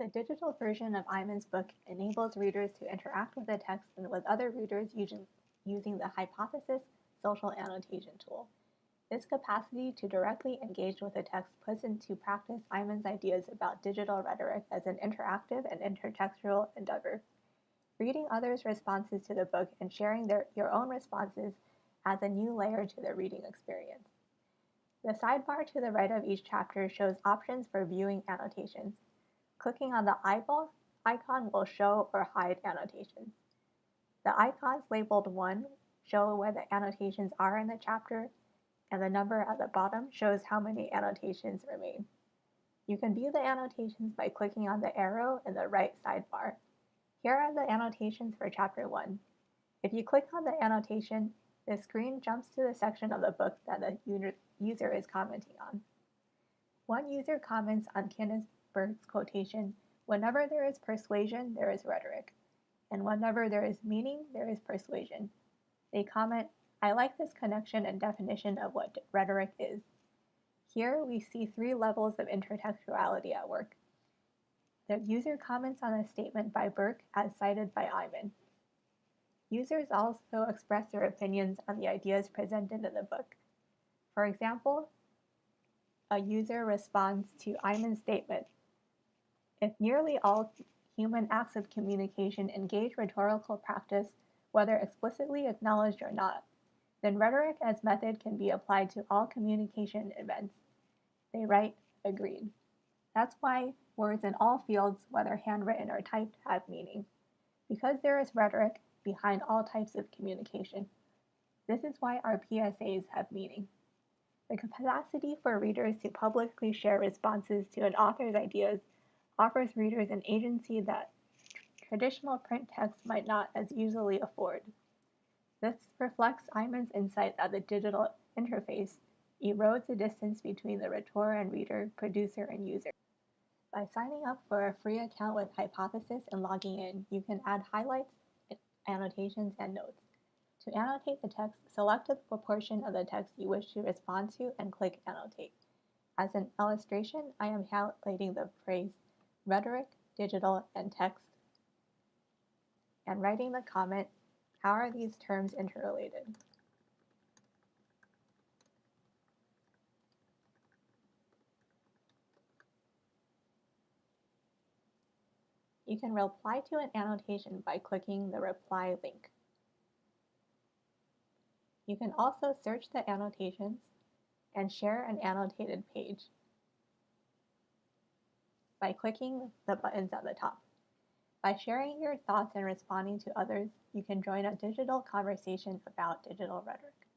The digital version of Eyman's book enables readers to interact with the text and with other readers using, the Hypothesis social annotation tool. This capacity to directly engage with the text puts into practice Eyman's ideas about digital rhetoric as an interactive and intertextual endeavor. Reading others' responses to the book and sharing their, your own responses adds a new layer to the reading experience. The sidebar to the right of each chapter shows options for viewing annotations. Clicking on the eyeball icon will show or hide annotations. The icons labeled 1 show where the annotations are in the chapter, and the number at the bottom shows how many annotations remain. You can view the annotations by clicking on the arrow in the right sidebar. Here are the annotations for chapter 1. If you click on the annotation, the screen jumps to the section of the book that the user is commenting on. One user comments on Kenneth Burke's quotation, whenever there is persuasion, there is rhetoric, and whenever there is meaning, there is persuasion. They comment, I like this connection and definition of what rhetoric is. Here we see three levels of intertextuality at work. The user comments on a statement by Burke as cited by Eyman. Users also express their opinions on the ideas presented in the book. For example, a user responds to Eyman's statement. If nearly all human acts of communication engage rhetorical practice, whether explicitly acknowledged or not, then rhetoric as method can be applied to all communication events. They write, agreed. That's why words in all fields, whether handwritten or typed, have meaning. Because there is rhetoric behind all types of communication. This is why our PSAs have meaning. The capacity for readers to publicly share responses to an author's ideas offers readers an agency that traditional print text might not as easily afford. This reflects Eyman's insight that the digital interface erodes the distance between the rhetor and reader, producer, and user. By signing up for a free account with Hypothesis and logging in, you can add highlights, annotations, and notes. To annotate the text, select the proportion of the text you wish to respond to and click Annotate. As an illustration, I am highlighting the phrase rhetoric, digital, and text and writing the comment, how are these terms interrelated? You can reply to an annotation by clicking the reply link. You can also search the annotations and share an annotated page by clicking the buttons at the top. By sharing your thoughts and responding to others, you can join a digital conversation about digital rhetoric.